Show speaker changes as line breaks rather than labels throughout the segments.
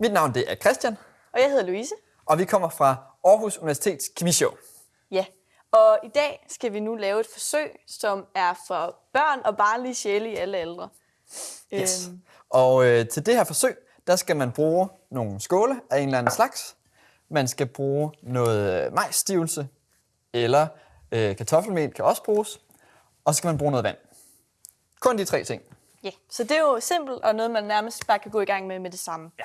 Mit navn det er Christian,
Og jeg hedder Louise.
og vi kommer fra Aarhus Universitets Kemishow.
Ja. Og i dag skal vi nu lave et forsøg, som er for børn og barnlige sjæle i alle aldre.
Yes.
Øhm,
Og øh, til det her forsøg, der skal man bruge nogle skåle af en eller anden slags. Man skal bruge noget øh, majsstivelse, eller øh, kartoffelmel kan også bruges. Og så skal man bruge noget vand. Kun de tre ting.
ja. Så det er jo simpelt og noget, man nærmest bare kan gå i gang med med det samme.
Ja.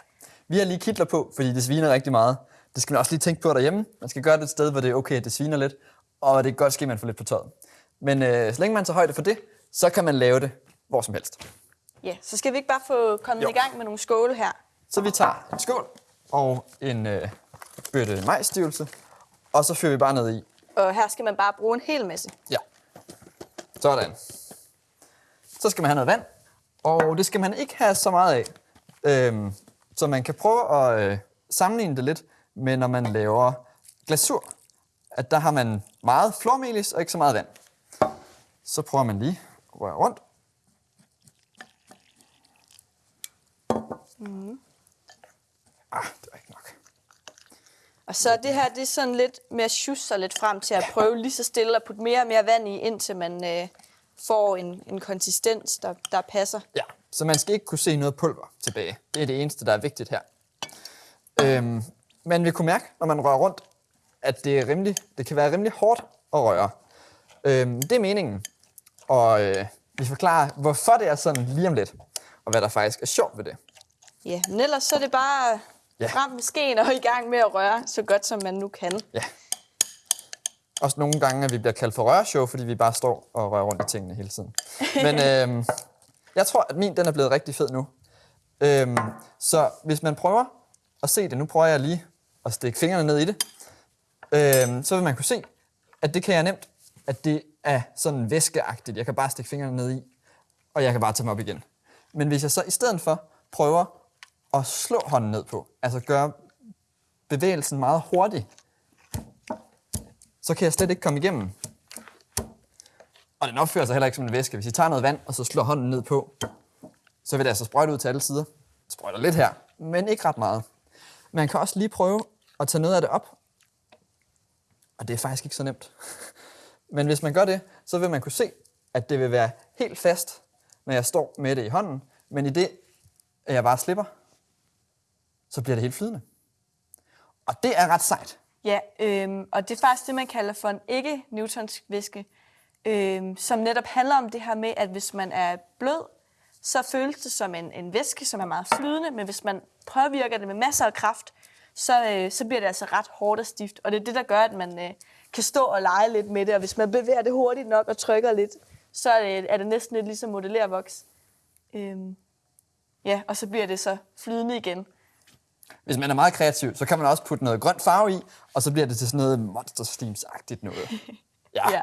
Vi har lige kitler på, fordi det sviner rigtig meget. Det skal man også lige tænke på derhjemme. Man skal gøre det et sted, hvor det er okay, at det sviner lidt. Og det er godt ske, at man får lidt på tøjet. Men øh, så længe man tager højde for det, så kan man lave det hvor som helst.
Ja, så skal vi ikke bare få kommet
Jo.
i gang med nogle skåle her.
Så vi tager en skål og en øh, bøtte majsstivelse, og så fyrer vi bare ned i.
Og her skal man bare bruge en hel masse.
Ja. Sådan. Så skal man have noget vand, og det skal man ikke have så meget af. Øhm, så man kan prøve at øh, sammenligne det lidt med, når man laver glasur. At der har man meget flormelis og ikke så meget vand. Så prøver man lige at røre rundt. Ah, det var ikke nok.
Og så det her, det er sådan lidt med at sjusse sig lidt frem til at prøve lige så stille at putte mere og mere vand i, indtil man øh, får en, en konsistens, der, der passer.
Ja, så man skal ikke kunne se noget pulver tilbage. Det er det eneste, der er vigtigt her. Øhm, man vil kunne mærke, når man rører rundt, at det, er rimelig, det kan være rimelig hårdt at røre. Øhm, det er meningen. Og øh, vi forklarer, hvorfor det er sådan lige om lidt, og hvad der faktisk er sjovt ved det.
Ja, men ellers så er det bare
Ja.
frem med skeen og i gang med at røre så godt, som man nu kan.
Ja. Også nogle gange, at vi bliver kaldt for rørshow, fordi vi bare står og rører rundt i tingene hele tiden. Men øhm, jeg tror, at min den er blevet rigtig fed nu. Øhm, så hvis man prøver at se det, nu prøver jeg lige at stikke fingrene ned i det, øhm, så vil man kunne se, at det kan jeg nemt, at det er sådan væskeagtigt. Jeg kan bare stikke fingrene ned i, og jeg kan bare tage dem op igen. Men hvis jeg så i stedet for prøver at slå hånden ned på, altså gøre bevægelsen meget hurtig, så kan jeg slet ikke komme igennem. Og den opfører sig heller ikke som en væske. Hvis I tager noget vand, og så slår hånden ned på, så vil det altså sprøjte ud til alle sider. Sprøjter lidt her, men ikke ret meget. Man kan også lige prøve at tage noget af det op. Og det er faktisk ikke så nemt. Men hvis man gør det, så vil man kunne se, at det vil være helt fast, når jeg står med det i hånden. Men i det, at jeg bare slipper, så bliver det helt flydende. Og det er ret sejt.
Ja, øhm, og det er faktisk det, man kalder for en ikke-newtonsk væske, øhm, som netop handler om det her med, at hvis man er blød, så føles det som en, en væske, som er meget flydende, men hvis man påvirker det med masser af kraft, så, øh, så bliver det altså ret hårdt og stift. Og det er det, der gør, at man øh, kan stå og lege lidt med det, og hvis man bevæger det hurtigt nok og trykker lidt, så er det, er det næsten lidt ligesom modellervoks. Øhm, ja, og så bliver det så flydende igen.
Hvis man er meget kreativ, så kan man også putte noget grønt farve i, og så bliver det til sådan noget Monster noget. Ja.
Ja.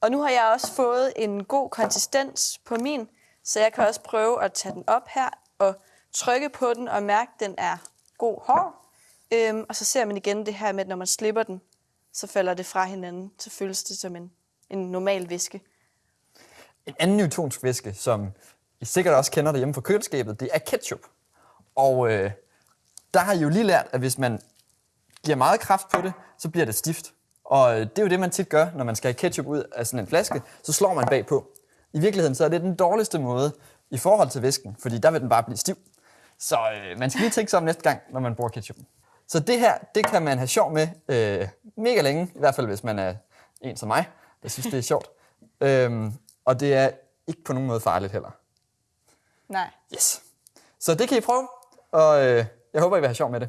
Og nu har jeg også fået en god konsistens på min, så jeg kan også prøve at tage den op her og trykke på den og mærke, at den er god hård. Øhm, og så ser man igen det her med, at når man slipper den, så falder det fra hinanden. Så føles det som en, en normal væske.
En anden newtonsk væske, som I sikkert også kender derhjemme fra køleskabet, det er ketchup. Og øh, der har I jo lige lært, at hvis man giver meget kraft på det, så bliver det stift. Og øh, det er jo det, man tit gør, når man skal have ketchup ud af sådan en flaske, så slår man bagpå. I virkeligheden så er det den dårligste måde i forhold til væsken, fordi der vil den bare blive stiv. Så øh, man skal lige tænke sig om næste gang, når man bruger ketchup. Så det her, det kan man have sjov med øh, mega længe, i hvert fald hvis man er en som mig, der synes, det er sjovt. Øhm, og det er ikke på nogen måde farligt heller.
Nej.
Yes. Så det kan I prøve, og øh, jeg håber, I vil have sjov med det.